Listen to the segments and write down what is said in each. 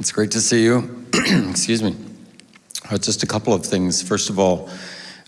It's great to see you. Excuse me. Uh, just a couple of things. First of all,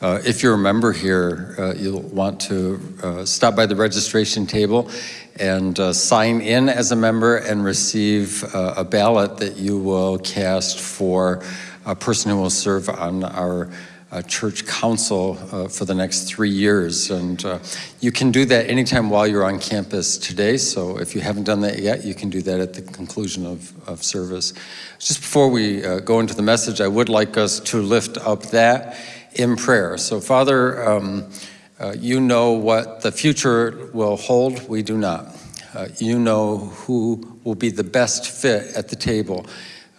uh, if you're a member here, uh, you'll want to uh, stop by the registration table and uh, sign in as a member and receive uh, a ballot that you will cast for a person who will serve on our uh, church council uh, for the next three years. And uh, you can do that anytime while you're on campus today. So if you haven't done that yet, you can do that at the conclusion of, of service. Just before we uh, go into the message, I would like us to lift up that in prayer. So Father, um, uh, you know what the future will hold. We do not. Uh, you know who will be the best fit at the table.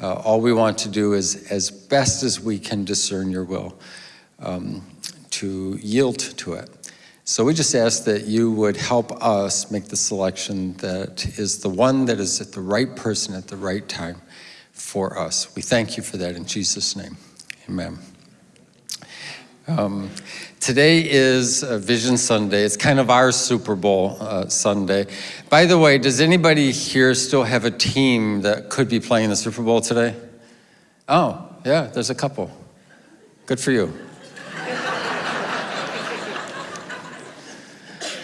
Uh, all we want to do is, as best as we can discern your will, um, to yield to it. So we just ask that you would help us make the selection that is the one that is at the right person at the right time for us. We thank you for that in Jesus' name. Amen. Um, today is Vision Sunday. It's kind of our Super Bowl uh, Sunday. By the way, does anybody here still have a team that could be playing the Super Bowl today? Oh, yeah, there's a couple. Good for you.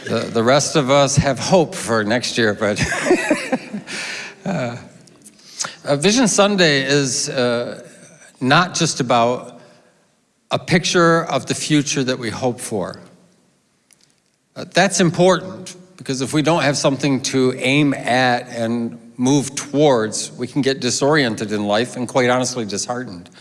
the, the rest of us have hope for next year, but uh, Vision Sunday is uh, not just about a picture of the future that we hope for. Uh, that's important because if we don't have something to aim at and move towards, we can get disoriented in life and quite honestly disheartened.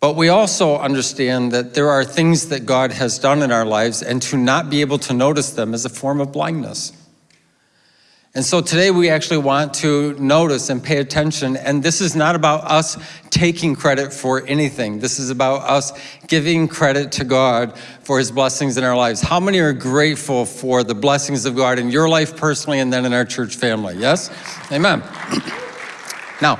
But we also understand that there are things that God has done in our lives and to not be able to notice them is a form of blindness. And so today we actually want to notice and pay attention, and this is not about us taking credit for anything. This is about us giving credit to God for his blessings in our lives. How many are grateful for the blessings of God in your life personally and then in our church family? Yes? Amen. Now,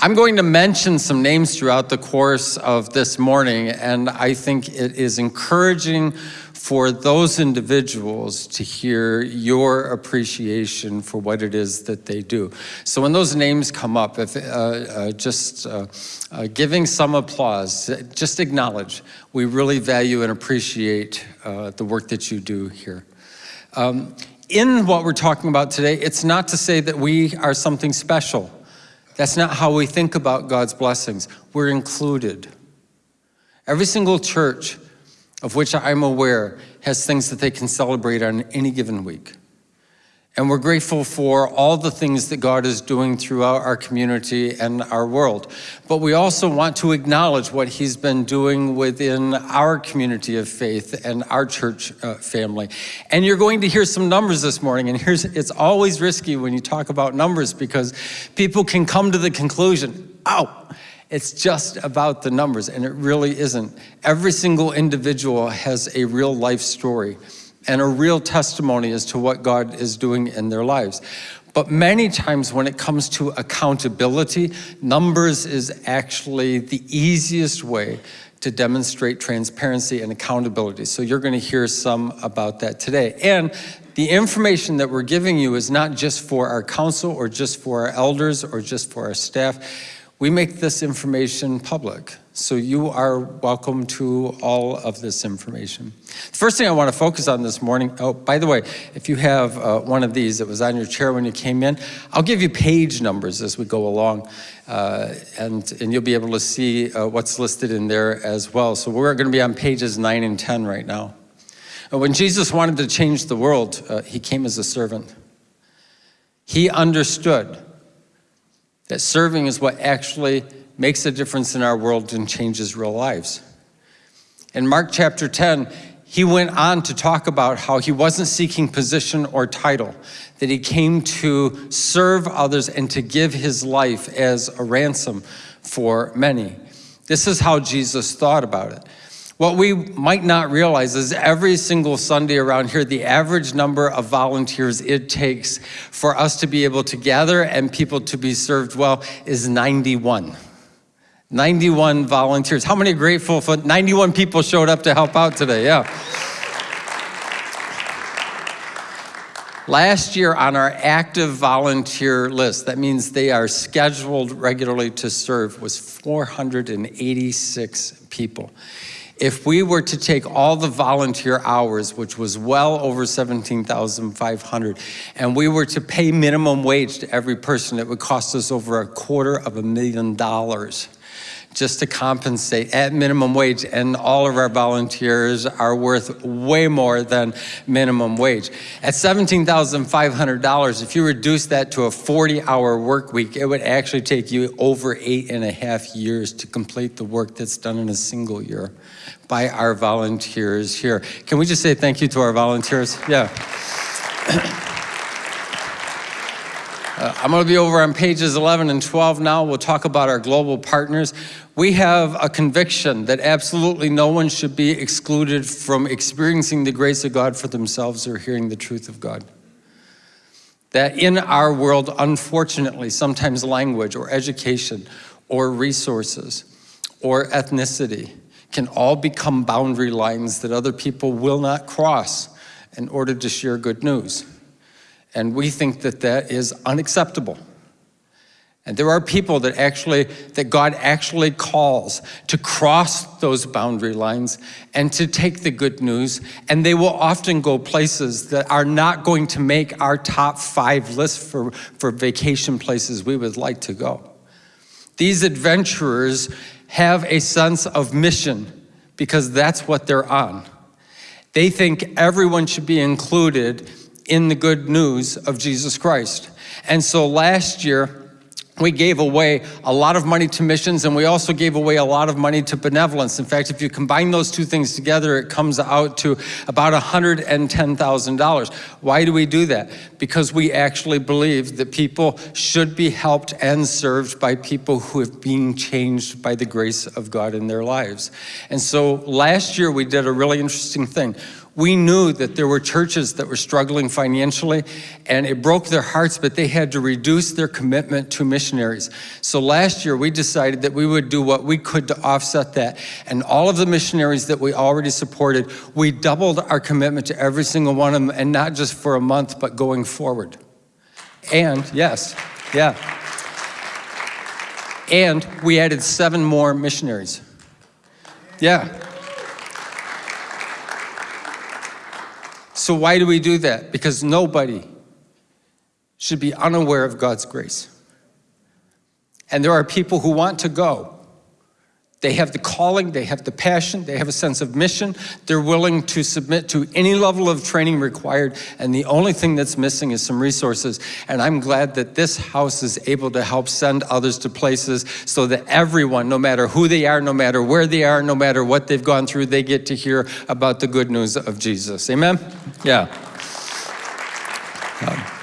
I'm going to mention some names throughout the course of this morning, and I think it is encouraging for those individuals to hear your appreciation for what it is that they do. So when those names come up, if, uh, uh, just uh, uh giving some applause, just acknowledge we really value and appreciate uh, the work that you do here. Um, in what we're talking about today, it's not to say that we are something special. That's not how we think about God's blessings. We're included. Every single church of which I'm aware has things that they can celebrate on any given week. And we're grateful for all the things that God is doing throughout our community and our world. But we also want to acknowledge what he's been doing within our community of faith and our church uh, family. And you're going to hear some numbers this morning. And here's, it's always risky when you talk about numbers because people can come to the conclusion, oh, it's just about the numbers, and it really isn't. Every single individual has a real life story and a real testimony as to what God is doing in their lives. But many times when it comes to accountability, numbers is actually the easiest way to demonstrate transparency and accountability. So you're gonna hear some about that today. And the information that we're giving you is not just for our council or just for our elders or just for our staff we make this information public, so you are welcome to all of this information. The first thing I want to focus on this morning, oh, by the way, if you have uh, one of these that was on your chair when you came in, I'll give you page numbers as we go along, uh, and, and you'll be able to see uh, what's listed in there as well. So we're going to be on pages 9 and 10 right now. When Jesus wanted to change the world, uh, he came as a servant. He understood that serving is what actually makes a difference in our world and changes real lives. In Mark chapter 10, he went on to talk about how he wasn't seeking position or title, that he came to serve others and to give his life as a ransom for many. This is how Jesus thought about it. What we might not realize is every single Sunday around here, the average number of volunteers it takes for us to be able to gather and people to be served well is 91. 91 volunteers. How many grateful for 91 people showed up to help out today? Yeah. Last year on our active volunteer list, that means they are scheduled regularly to serve, was 486 people. If we were to take all the volunteer hours, which was well over 17,500, and we were to pay minimum wage to every person, it would cost us over a quarter of a million dollars just to compensate at minimum wage. And all of our volunteers are worth way more than minimum wage. At $17,500, if you reduce that to a 40 hour work week, it would actually take you over eight and a half years to complete the work that's done in a single year by our volunteers here. Can we just say thank you to our volunteers? Yeah. Uh, I'm going to be over on pages 11 and 12 now. We'll talk about our global partners. We have a conviction that absolutely no one should be excluded from experiencing the grace of God for themselves or hearing the truth of God. That in our world, unfortunately, sometimes language or education or resources or ethnicity can all become boundary lines that other people will not cross in order to share good news. And we think that that is unacceptable. And there are people that actually, that God actually calls to cross those boundary lines and to take the good news. And they will often go places that are not going to make our top five list for, for vacation places we would like to go. These adventurers have a sense of mission because that's what they're on. They think everyone should be included in the good news of Jesus Christ. And so last year, we gave away a lot of money to missions and we also gave away a lot of money to benevolence. In fact, if you combine those two things together, it comes out to about $110,000. Why do we do that? Because we actually believe that people should be helped and served by people who have been changed by the grace of God in their lives. And so last year we did a really interesting thing. We knew that there were churches that were struggling financially and it broke their hearts, but they had to reduce their commitment to missionaries. So last year we decided that we would do what we could to offset that. And all of the missionaries that we already supported, we doubled our commitment to every single one of them and not just for a month, but going forward. And yes, yeah. And we added seven more missionaries. Yeah. So why do we do that? Because nobody should be unaware of God's grace. And there are people who want to go, they have the calling, they have the passion, they have a sense of mission. They're willing to submit to any level of training required. And the only thing that's missing is some resources. And I'm glad that this house is able to help send others to places so that everyone, no matter who they are, no matter where they are, no matter what they've gone through, they get to hear about the good news of Jesus. Amen? Yeah. Um,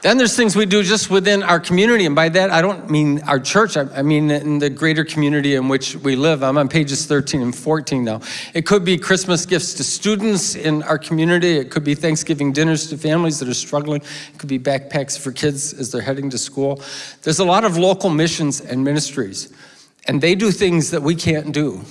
then there's things we do just within our community, and by that I don't mean our church, I, I, mean in the greater community in which we live. I'm on pages 13 and 14 now. It could be Christmas gifts to students in our community, it could be Thanksgiving dinners to families that are struggling, it could be backpacks for kids as they're heading to school. There's a lot of local missions and ministries, and they do things that we can't do.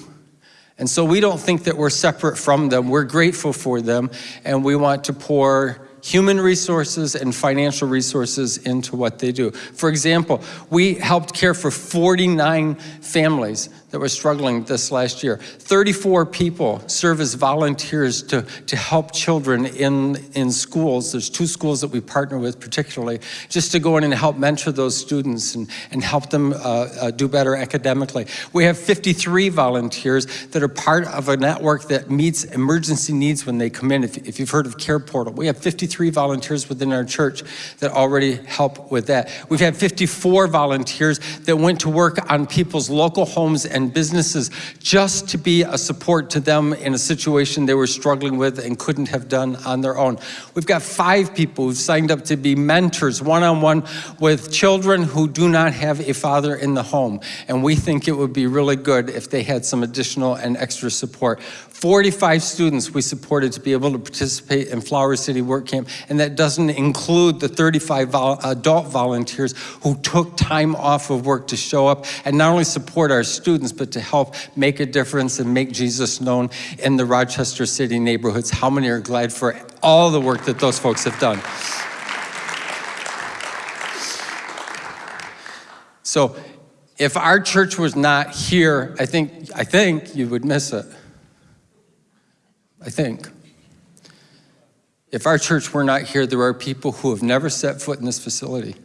And so we don't think that we're separate from them. We're grateful for them, and we want to pour human resources and financial resources into what they do. For example, we helped care for 49 families that were struggling this last year. 34 people serve as volunteers to, to help children in, in schools. There's two schools that we partner with particularly, just to go in and help mentor those students and, and help them uh, uh, do better academically. We have 53 volunteers that are part of a network that meets emergency needs when they come in. If, if you've heard of Care Portal, we have 53 volunteers within our church that already help with that. We've had 54 volunteers that went to work on people's local homes and businesses just to be a support to them in a situation they were struggling with and couldn't have done on their own. We've got five people who've signed up to be mentors one-on-one -on -one with children who do not have a father in the home. And we think it would be really good if they had some additional and extra support. 45 students we supported to be able to participate in Flower City Work Camp, and that doesn't include the 35 vol adult volunteers who took time off of work to show up and not only support our students, but to help make a difference and make Jesus known in the Rochester City neighborhoods. How many are glad for all the work that those folks have done? So if our church was not here, I think, I think you would miss it. I think. If our church were not here, there are people who have never set foot in this facility,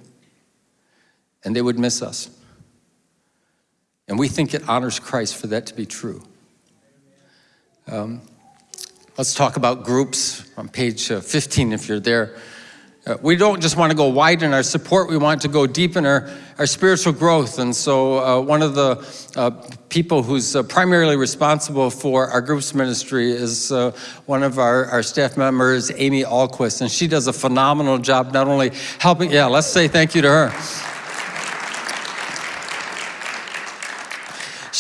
and they would miss us. And we think it honors Christ for that to be true. Um, let's talk about groups on page uh, 15 if you're there. Uh, we don't just want to go wide in our support, we want to go deep in our, our spiritual growth. And so uh, one of the uh, people who's uh, primarily responsible for our groups ministry is uh, one of our, our staff members, Amy Alquist, and she does a phenomenal job not only helping, yeah, let's say thank you to her.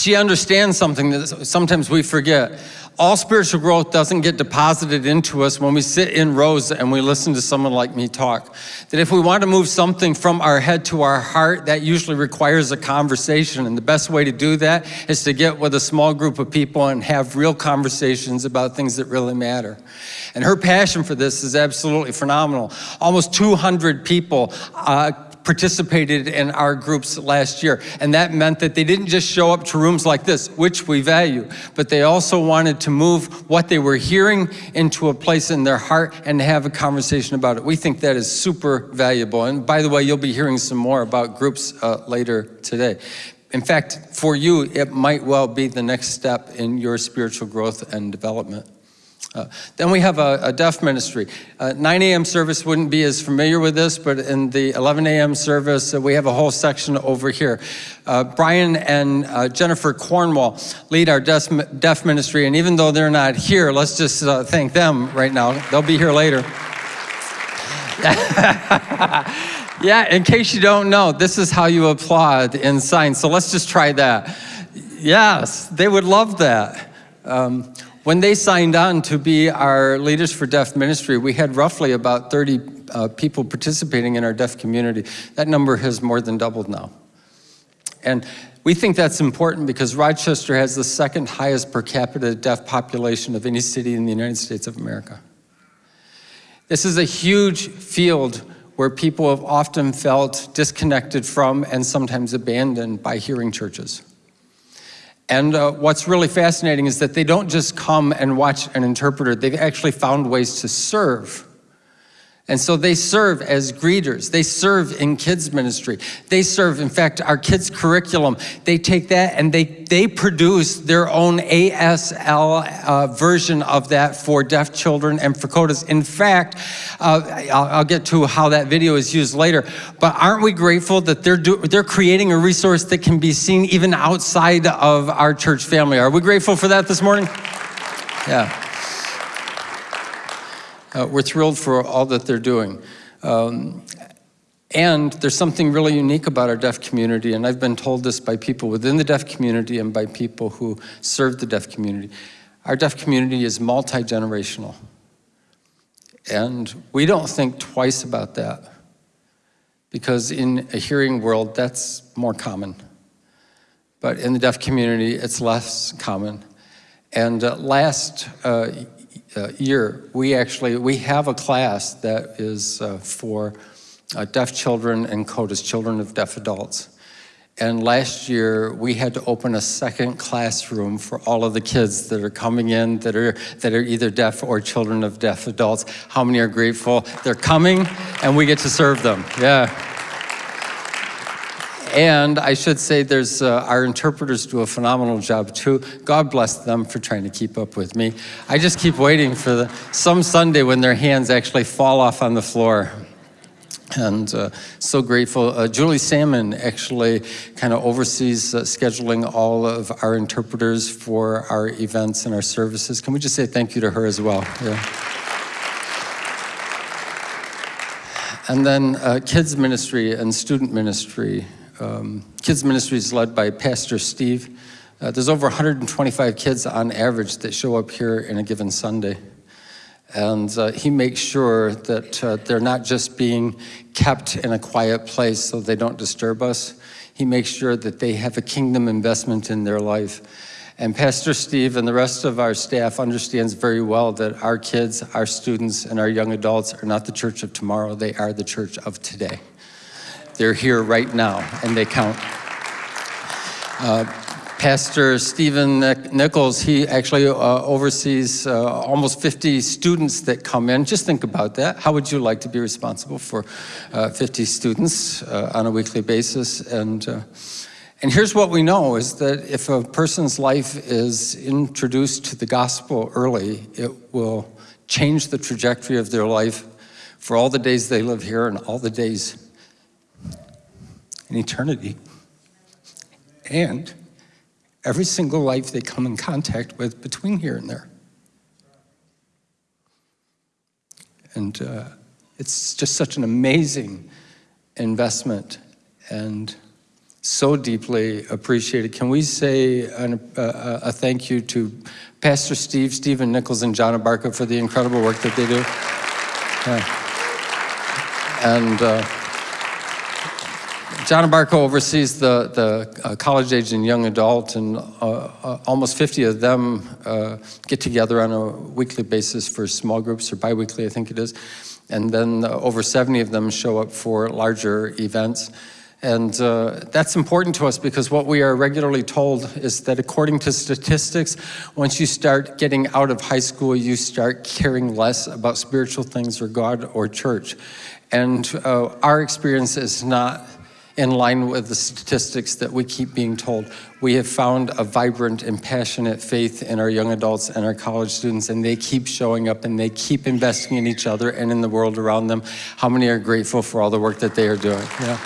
She understands something that sometimes we forget all spiritual growth doesn't get deposited into us when we sit in rows and we listen to someone like me talk. That if we want to move something from our head to our heart, that usually requires a conversation. And the best way to do that is to get with a small group of people and have real conversations about things that really matter. And her passion for this is absolutely phenomenal. Almost 200 people uh, participated in our groups last year. And that meant that they didn't just show up to rooms like this, which we value, but they also wanted to move what they were hearing into a place in their heart and have a conversation about it. We think that is super valuable. And by the way, you'll be hearing some more about groups uh, later today. In fact, for you, it might well be the next step in your spiritual growth and development. Uh, then we have a, a deaf ministry. Uh, 9 a.m. service wouldn't be as familiar with this, but in the 11 a.m. service, uh, we have a whole section over here. Uh, Brian and uh, Jennifer Cornwall lead our deaf, deaf, ministry, and even though they're not here, let's just uh, thank them right now. They'll be here later. yeah, in case you don't know, this is how you applaud in sign. So let's just try that. Yes, they would love that. Um, when they signed on to be our Leaders for Deaf ministry, we had roughly about 30 uh, people participating in our deaf community. That number has more than doubled now. And we think that's important because Rochester has the second highest per capita deaf population of any city in the United States of America. This is a huge field where people have often felt disconnected from and sometimes abandoned by hearing churches. And uh, what's really fascinating is that they don't just come and watch an interpreter, they've actually found ways to serve and so they serve as greeters. They serve in kids ministry. They serve, in fact, our kids curriculum. They take that and they, they produce their own ASL uh, version of that for deaf children and for CODAs. In fact, uh, I'll, I'll, get to how that video is used later, but aren't we grateful that they're, do, they're creating a resource that can be seen even outside of our church family? Are we grateful for that this morning? Yeah. Uh, we're thrilled for all that they're doing. Um, and there's something really unique about our deaf community, and I've been told this by people within the deaf community and by people who serve the deaf community. Our deaf community is multi-generational. And we don't think twice about that because in a hearing world, that's more common. But in the deaf community, it's less common. And uh, last uh, year, we actually, we have a class that is uh, for uh, deaf children and CODAs, children of deaf adults. And last year, we had to open a second classroom for all of the kids that are coming in that are, that are either deaf or children of deaf adults. How many are grateful? They're coming and we get to serve them, yeah. And I should say there's, uh, our interpreters do a phenomenal job too. God bless them for trying to keep up with me. I just keep waiting for the, some Sunday when their hands actually fall off on the floor. And uh, so grateful. Uh, Julie Salmon actually kind of oversees uh, scheduling all of our interpreters for our events and our services. Can we just say thank you to her as well? Yeah. And then uh, kids ministry and student ministry um, kids ministry is led by Pastor Steve Uh, there's over 125 kids on average that show up here in a given Sunday. And uh, he makes sure that uh, they're not just being kept in a quiet place so they don't disturb us. He makes sure that they have a kingdom investment in their life. And Pastor Steve and the rest of our staff understands very well that our kids, our students, and our young adults are not the church of tomorrow, they are the church of today. They're here right now, and they count. Uh, Pastor Stephen Nichols, he actually uh, oversees uh, almost 50 students that come in. Just think about that. How would you like to be responsible for uh, 50 students uh, on a weekly basis? And, uh, and here's what we know is that if a person's life is introduced to the gospel early, it will change the trajectory of their life for all the days they live here and all the days in eternity. And every single life they come in contact with between here and there. And uh, it's just such an amazing investment and so deeply appreciated. Can we say an, uh, a thank you to Pastor Steve, Stephen Nichols, and John Abarca for the incredible work that they do? Yeah. And uh, John Barco oversees the, the uh, college age and young adult, and uh, uh, almost 50 of them uh, get together on a weekly basis for small groups, or biweekly, I think it is. And then uh, over 70 of them show up for larger events. And uh, that's important to us because what we are regularly told is that according to statistics, once you start getting out of high school, you start caring less about spiritual things or God or church. And our experience is not in line with the statistics that we keep being told. We have found a vibrant and passionate faith in our young adults and our college students, and they keep showing up and they keep investing in each other and in the world around them. How many are grateful for all the work that they are doing? Yeah.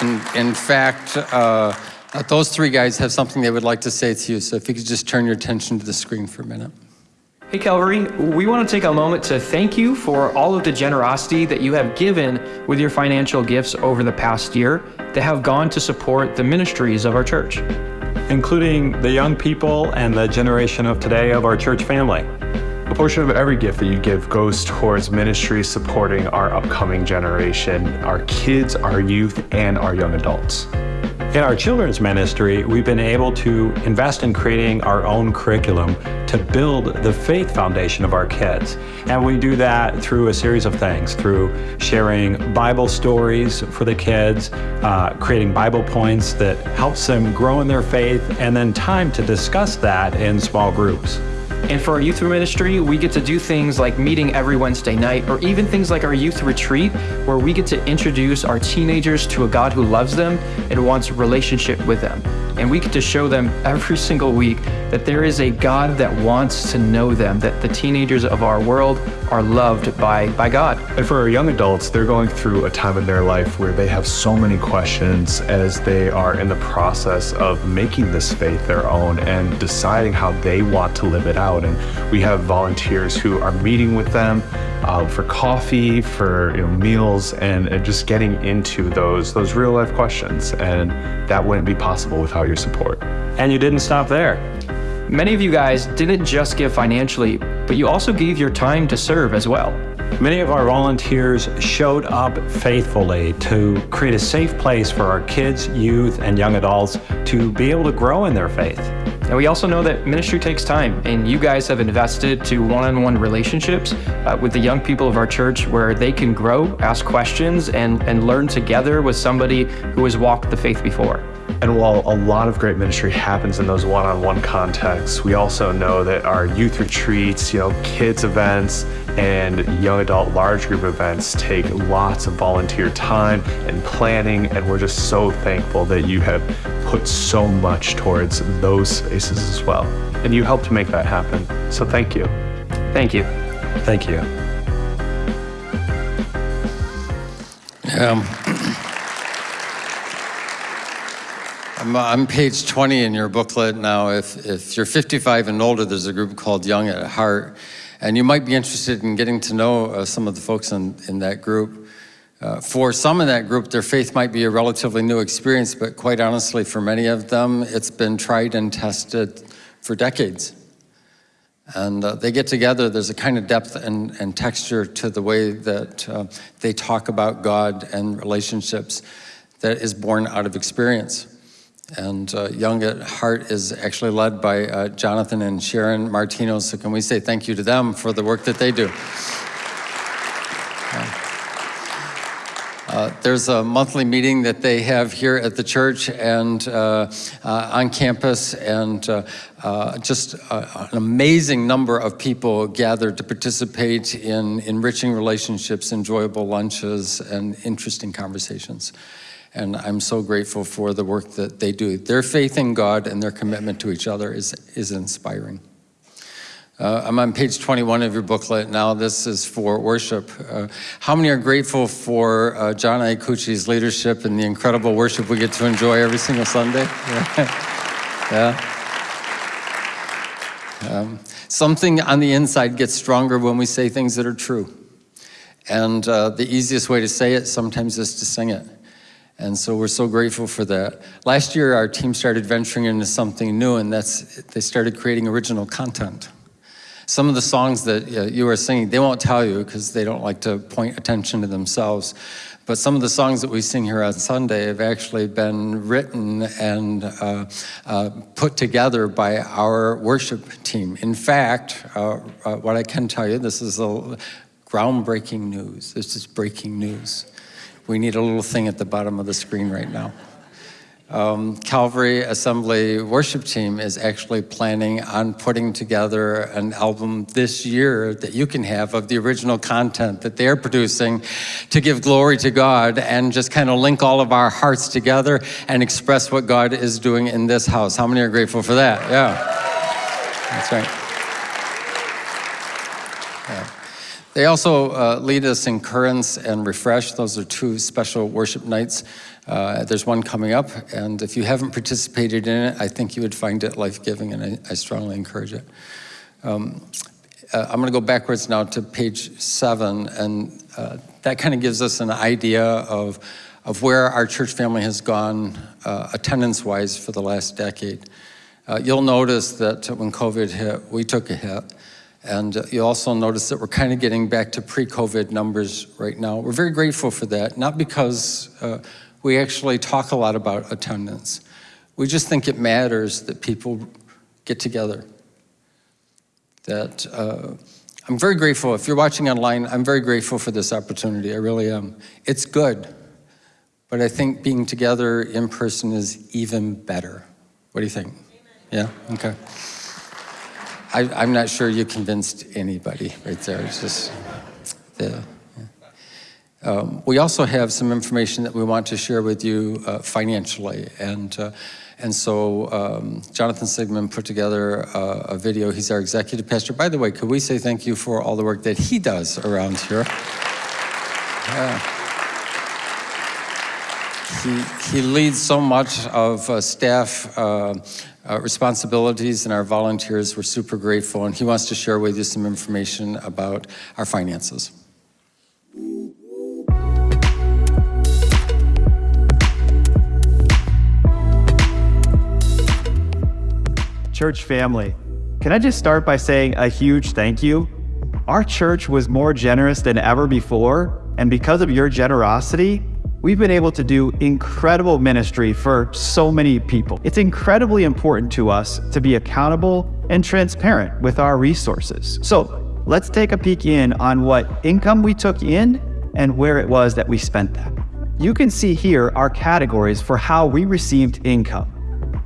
In, in fact, uh, those three guys have something they would like to say to you, so if you could just turn your attention to the screen for a minute. Hey Calvary, we want to take a moment to thank you for all of the generosity that you have given with your financial gifts over the past year that have gone to support the ministries of our church. Including the young people and the generation of today of our church family. A portion of every gift that you give goes towards ministry supporting our upcoming generation, our kids, our youth, and our young adults. In our children's ministry, we've been able to invest in creating our own curriculum to build the faith foundation of our kids. And we do that through a series of things, through sharing Bible stories for the kids, uh, creating Bible points that helps them grow in their faith, and then time to discuss that in small groups. And for our youth ministry, we get to do things like meeting every Wednesday night, or even things like our youth retreat, where we get to introduce our teenagers to a God who loves them and wants a relationship with them. And we get to show them every single week that there is a God that wants to know them, that the teenagers of our world are loved by, by God. And for our young adults, they're going through a time in their life where they have so many questions as they are in the process of making this faith their own and deciding how they want to live it out. And we have volunteers who are meeting with them uh, for coffee, for you know, meals, and, and just getting into those those real life questions. And that wouldn't be possible without your support. And you didn't stop there. Many of you guys didn't just give financially, but you also gave your time to serve as well. Many of our volunteers showed up faithfully to create a safe place for our kids, youth, and young adults to be able to grow in their faith. And we also know that ministry takes time, and you guys have invested to one-on-one relationships uh, with the young people of our church where they can grow, ask questions, and, and learn together with somebody who has walked the faith before. And while a lot of great ministry happens in those one-on-one contexts, we also know that our youth retreats, you know, kids events, and young adult large group events take lots of volunteer time and planning, and we're just so thankful that you have put so much towards those spaces as well. And you helped make that happen. So thank you. Thank you. Thank you. Um, I'm on page 20 in your booklet now. If, if you're 55 and older, there's a group called Young at Heart. And you might be interested in getting to know uh, some of the folks in, in that group. Uh, for some in that group, their faith might be a relatively new experience, but quite honestly, for many of them, it's been tried and tested for decades. And uh, they get together, there's a kind of depth and, and texture to the way that uh, they talk about God and relationships that is born out of experience. And uh, Young at Heart is actually led by uh, Jonathan and Sharon Martino, so can we say thank you to them for the work that they do? Uh, there's a monthly meeting that they have here at the church and uh, uh, on campus, and uh, uh, just an amazing number of people gathered to participate in enriching relationships, enjoyable lunches, and interesting conversations. And I'm so grateful for the work that they do. Their faith in God and their commitment to each other is, is inspiring. Uh, I'm on page 21 of your booklet now. This is for worship. Uh, how many are grateful for uh, John Iacucci's leadership and the incredible worship we get to enjoy every single Sunday? yeah. Um, something on the inside gets stronger when we say things that are true. And uh, the easiest way to say it sometimes is to sing it. And so we're so grateful for that. Last year, our team started venturing into something new, and that's they started creating original content. Some of the songs that uh, you are singing, they won't tell you because they don't like to point attention to themselves. But some of the songs that we sing here on Sunday have actually been written and uh, uh, put together by our worship team. In fact, uh, uh what I can tell you, this is a groundbreaking news. This is breaking news. We need a little thing at the bottom of the screen right now um, Calvary Assembly worship team is actually planning on putting together an album this year that you can have of the original content that they're producing to give glory to God and just kind of link all of our hearts together and express what God is doing in this house. How many are grateful for that? Yeah, that's right. They also uh, lead us in Currents and Refresh. Those are two special worship nights. Uh, there's one coming up, and if you haven't participated in it, I think you would find it life-giving, and I, I, strongly encourage it. Um, uh, I'm going to go backwards now to page seven, and uh, that kind of gives us an idea of, of where our church family has gone uh, attendance-wise for the last decade. Uh, you'll notice that when COVID hit, we took a hit. And you also notice that we're kind of getting back to pre-COVID numbers right now. We're very grateful for that, not because uh, we actually talk a lot about attendance. We just think it matters that people get together. That uh, I'm very grateful. If you're watching online, I'm very grateful for this opportunity. I really am. It's good, but I think being together in person is even better. What do you think? Amen. Yeah? Okay. I, am not sure you convinced anybody right there. It's just the. Yeah. Um, we also have some information that we want to share with you uh, financially, and uh, and so um, Jonathan Sigmund put together a, a, video. He's our executive pastor. By the way, could we say thank you for all the work that he does around here? Yeah. He, he leads so much of uh, staff uh, uh, responsibilities and our volunteers. We're super grateful, and he wants to share with you some information about our finances. Church family, can I just start by saying a huge thank you? Our church was more generous than ever before, and because of your generosity, We've been able to do incredible ministry for so many people. It's incredibly important to us to be accountable and transparent with our resources. So let's take a peek in on what income we took in and where it was that we spent that. You can see here our categories for how we received income.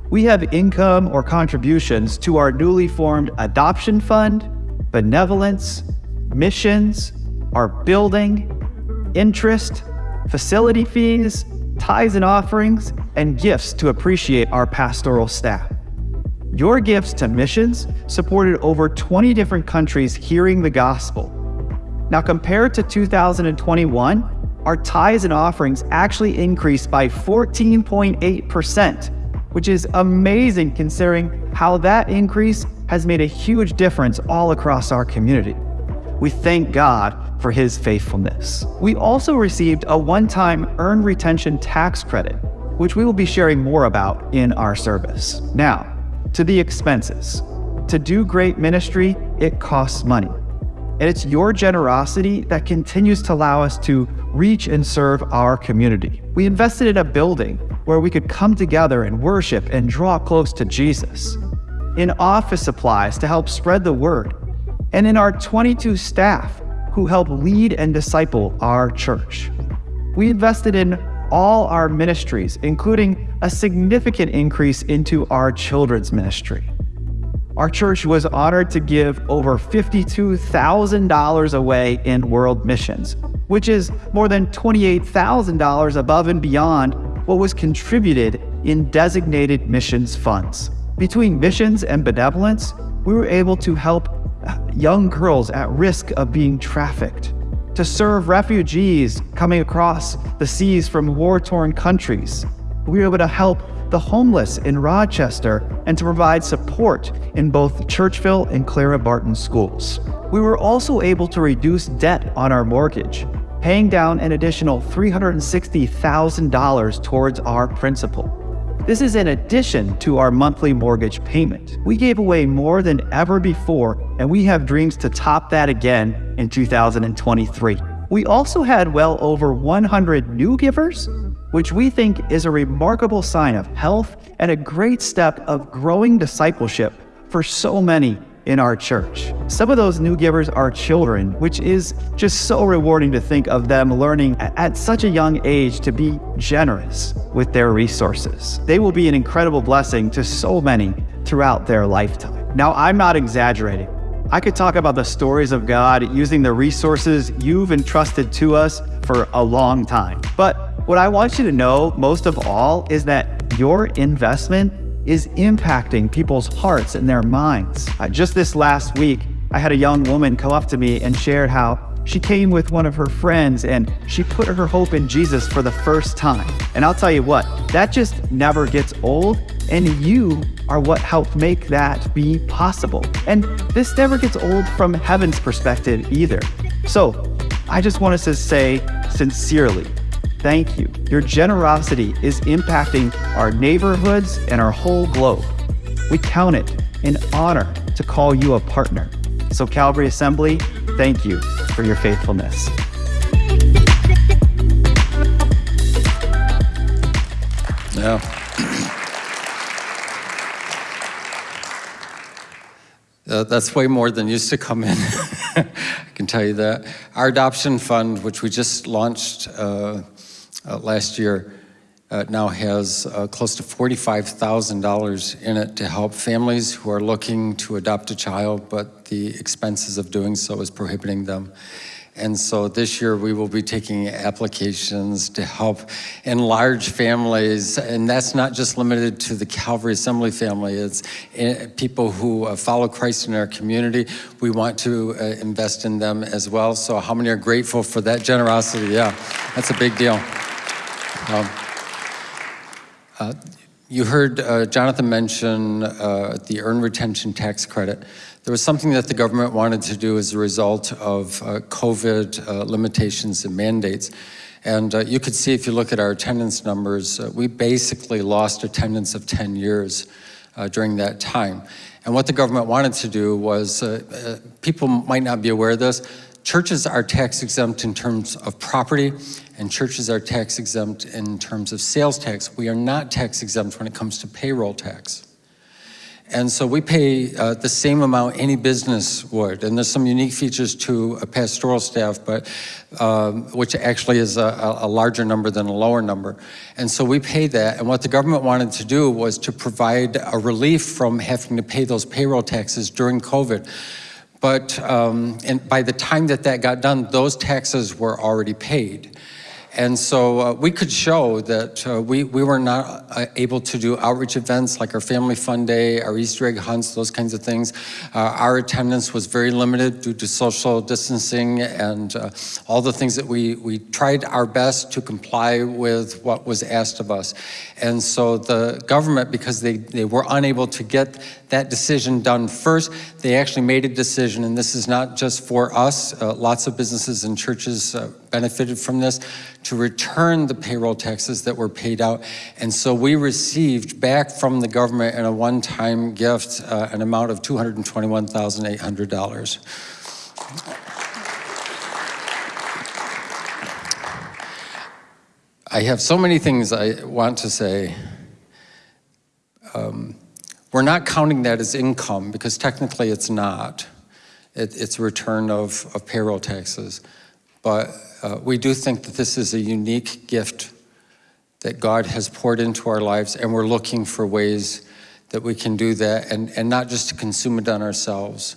We have income or contributions to our newly formed adoption fund, benevolence, missions, our building, interest, facility fees, tithes and offerings, and gifts to appreciate our pastoral staff. Your gifts to missions supported over 20 different countries hearing the gospel. Now, compared to 2021, our tithes and offerings actually increased by 14.8%, which is amazing considering how that increase has made a huge difference all across our community. We thank God for his faithfulness. We also received a one-time earned retention tax credit, which we will be sharing more about in our service. Now, to the expenses. To do great ministry, it costs money. And it's your generosity that continues to allow us to reach and serve our community. We invested in a building where we could come together and worship and draw close to Jesus, in office supplies to help spread the word, and in our 22 staff who help lead and disciple our church. We invested in all our ministries, including a significant increase into our children's ministry. Our church was honored to give over $52,000 away in world missions, which is more than $28,000 above and beyond what was contributed in designated missions funds. Between missions and benevolence, we were able to help uh, young girls at risk of being trafficked, to serve refugees coming across the seas from war-torn countries. We were able to help the homeless in Rochester and to provide support in both Churchville and Clara Barton schools. We were also able to reduce debt on our mortgage, paying down an additional $360,000 towards our principal. This is in addition to our monthly mortgage payment. We gave away more than ever before, and we have dreams to top that again in 2023. We also had well over 100 new givers, which we think is a remarkable sign of health and a great step of growing discipleship for so many in our church. Some of those new givers are children, which is just so rewarding to think of them learning at such a young age to be generous with their resources. They will be an incredible blessing to so many throughout their lifetime. Now, I'm not exaggerating. I could talk about the stories of God using the resources you've entrusted to us for a long time. But what I want you to know most of all is that your investment is impacting people's hearts and their minds. Uh, just this last week, I had a young woman come up to me and shared how she came with one of her friends and she put her hope in Jesus for the first time. And I'll tell you what, that just never gets old. And you are what helped make that be possible. And this never gets old from heaven's perspective either. So I just want us to say sincerely, Thank you. Your generosity is impacting our neighborhoods and our whole globe. We count it an honor to call you a partner. So, Calvary Assembly, thank you for your faithfulness. Yeah. Uh, that's way more than used to come in. I can tell you that. Our adoption fund, which we just launched uh, last year uh, now has uh, close to $45,000 in it to help families who are looking to adopt a child, but the expenses of doing so is prohibiting them. And so this year we will be taking applications to help enlarge families, and that's not just limited to the Calvary Assembly family, it's eh, people who uh, follow Christ in our community. We want to uh, invest in them as well. So how many are grateful for that generosity? Yeah, that's a big deal. Um, uh, you heard uh, Jonathan mention uh, the earned retention tax credit. There was something that the government wanted to do as a result of uh, COVID uh, limitations and mandates. And uh, you could see if you look at our attendance numbers, we basically lost attendance of 10 years during that time. And what the government wanted to do was, people might not be aware of this, churches are tax exempt in terms of property and churches are tax exempt in terms of sales tax. We are not tax exempt when it comes to payroll tax. And so we pay uh, the same amount any business would. And there's some unique features to a pastoral staff, but um, which actually is a, a, larger number than a lower number. And so we pay that. And what the government wanted to do was to provide a relief from having to pay those payroll taxes during COVID. But um, and by the time that that got done, those taxes were already paid. And so uh, we could show that uh, we, we were not uh, able to do outreach events like our Family Fun Day, our Easter egg hunts, those kinds of things. Uh, our attendance was very limited due to social distancing and uh, all the things that we, we tried our best to comply with what was asked of us. And so the government, because they, they were unable to get that decision done first, they actually made a decision, and this is not just for us, uh, lots of businesses and churches benefited from this, to return the payroll taxes that were paid out. And so we received back from the government in a one-time gift uh, an amount of $221,800. I have so many things I want to say. Um, we're not counting that as income because technically it's not. It, it's a return of, of payroll taxes. But uh, we do think that this is a unique gift that God has poured into our lives, and we're looking for ways that we can do that and, and not just to consume it on ourselves.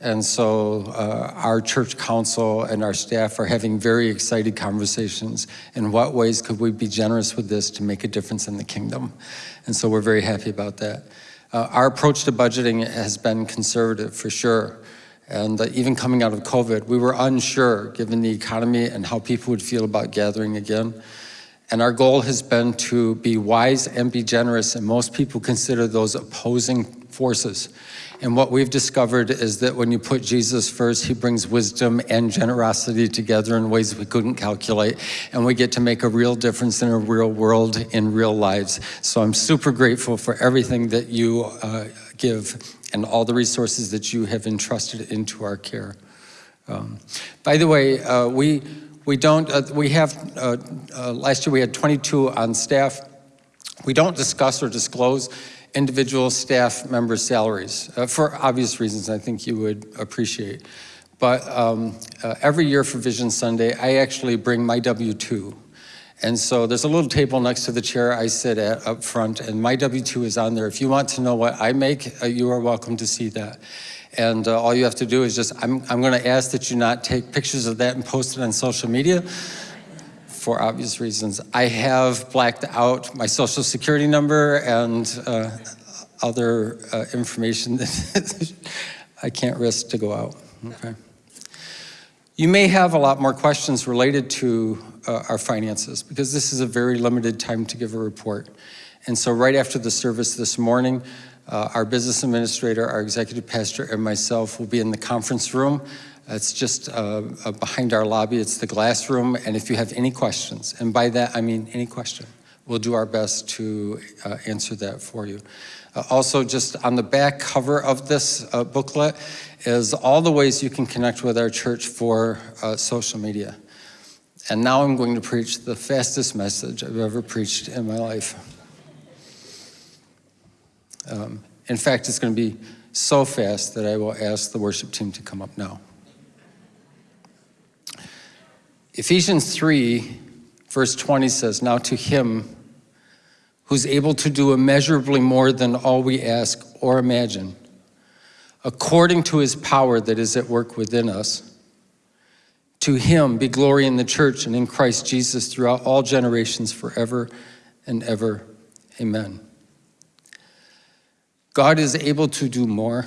And so uh, our church council and our staff are having very excited conversations. In what ways could we be generous with this to make a difference in the kingdom? And so we're very happy about that. Uh, our approach to budgeting has been conservative for sure. And uh, even coming out of COVID, we were unsure given the economy and how people would feel about gathering again. And our goal has been to be wise and be generous, and most people consider those opposing forces. And what we've discovered is that when you put Jesus first, he brings wisdom and generosity together in ways we couldn't calculate, and we get to make a real difference in a real world, in real lives. So I'm super grateful for everything that you uh, give and all the resources that you have entrusted into our care. Um, by the way, uh, we, we don't, uh, we have, uh, uh last year we had 22 on staff. We don't discuss or disclose individual staff members' salaries uh, for obvious reasons I think you would appreciate. But um, uh, every year for Vision Sunday, I actually bring my W-2 and so there's a little table next to the chair I sit at up front, and my W-2 is on there. If you want to know what I make, uh, you are welcome to see that. And uh, all you have to do is just, I'm, I'm gonna ask that you not take pictures of that and post it on social media for obvious reasons. I have blacked out my social security number and uh, other uh, information that I can't risk to go out, okay? You may have a lot more questions related to uh, our finances because this is a very limited time to give a report. And so right after the service this morning, uh, our business administrator, our executive pastor, and myself will be in the conference room. It's just uh, uh behind our lobby. It's the glass room. And if you have any questions, and by that I mean any question, we'll do our best to uh, answer that for you. Uh, also, just on the back cover of this booklet is all the ways you can connect with our church for social media. And now I'm going to preach the fastest message I've ever preached in my life. Um, in fact, it's going to be so fast that I will ask the worship team to come up now. Ephesians 3, verse 20 says, Now to him who's able to do immeasurably more than all we ask or imagine, according to his power that is at work within us, to him be glory in the church and in Christ Jesus throughout all generations forever and ever. Amen. God is able to do more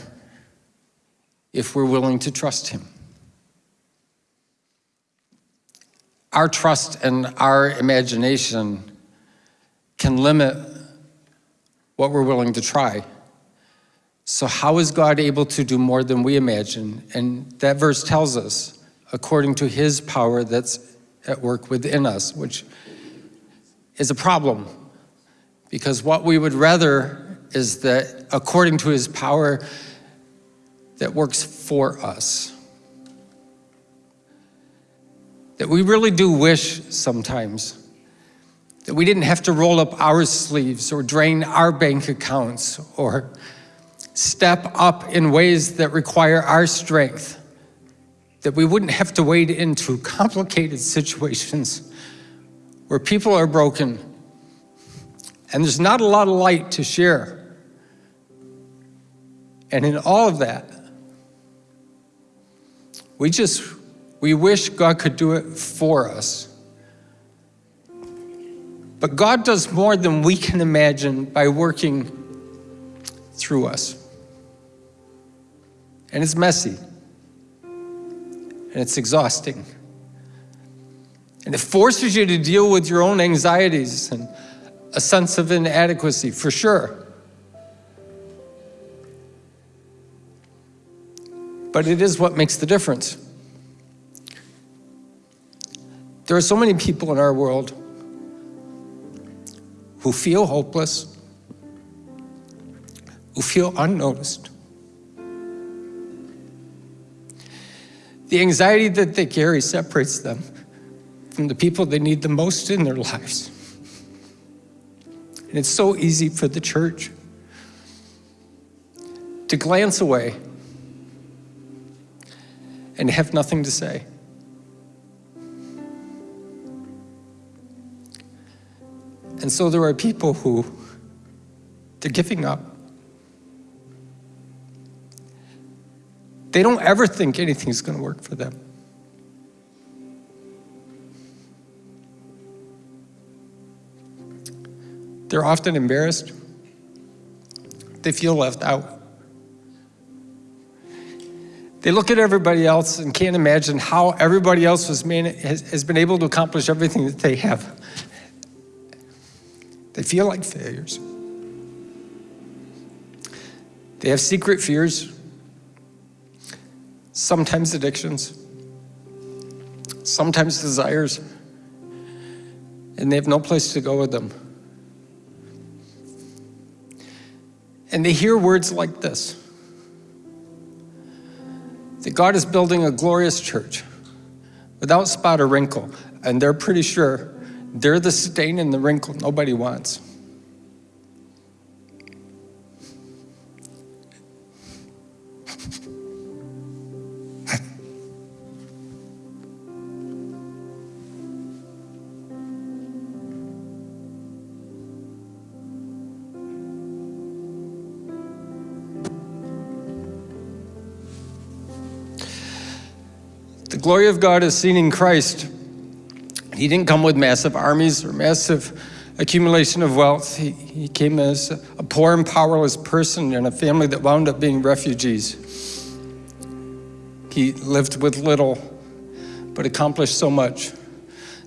if we're willing to trust him. Our trust and our imagination can limit what we're willing to try. So how is God able to do more than we imagine? And that verse tells us, according to his power that's at work within us, which is a problem. Because what we would rather is that according to his power that works for us. That we really do wish sometimes that we didn't have to roll up our sleeves or drain our bank accounts or step up in ways that require our strength that we wouldn't have to wade into complicated situations where people are broken and there's not a lot of light to share. And in all of that, we just, we wish God could do it for us. But God does more than we can imagine by working through us. And it's messy. And it's exhausting. And it forces you to deal with your own anxieties and a sense of inadequacy, for sure. But it is what makes the difference. There are so many people in our world who feel hopeless, who feel unnoticed. The anxiety that they carry separates them from the people they need the most in their lives. And it's so easy for the church to glance away and have nothing to say. And so there are people who, they're giving up. They don't ever think anything's going to work for them. They're often embarrassed. They feel left out. They look at everybody else and can't imagine how everybody else has, has been able to accomplish everything that they have. They feel like failures. They have secret fears, sometimes addictions, sometimes desires, and they have no place to go with them. And they hear words like this that God is building a glorious church without spot or wrinkle, and they're pretty sure they're the stain and the wrinkle nobody wants. The glory of God is seen in Christ. He didn't come with massive armies or massive accumulation of wealth. He, he came as a poor and powerless person in a family that wound up being refugees. He lived with little, but accomplished so much.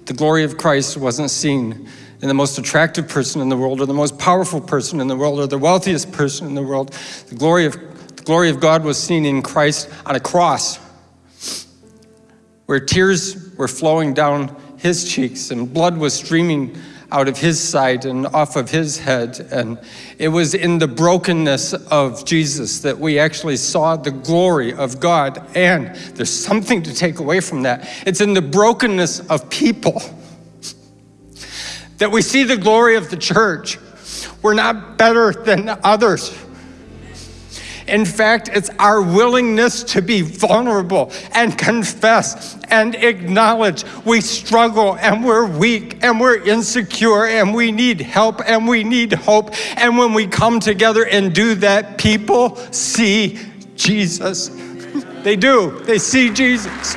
The glory of Christ wasn't seen in the most attractive person in the world or the most powerful person in the world or the wealthiest person in the world. The glory of, the glory of God was seen in Christ on a cross where tears were flowing down his cheeks and blood was streaming out of his side and off of his head. And it was in the brokenness of Jesus that we actually saw the glory of God. And there's something to take away from that. It's in the brokenness of people that we see the glory of the church. We're not better than others. In fact, it's our willingness to be vulnerable and confess and acknowledge we struggle and we're weak and we're insecure and we need help and we need hope. And when we come together and do that, people see Jesus. They do, they see Jesus.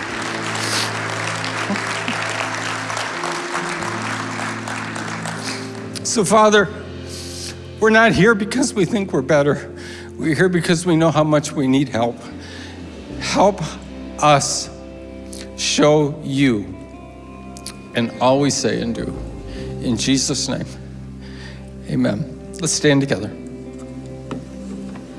So, Father, we're not here because we think we're better. We're here because we know how much we need help. Help us show you and we say and do. In Jesus' name, amen. Let's stand together.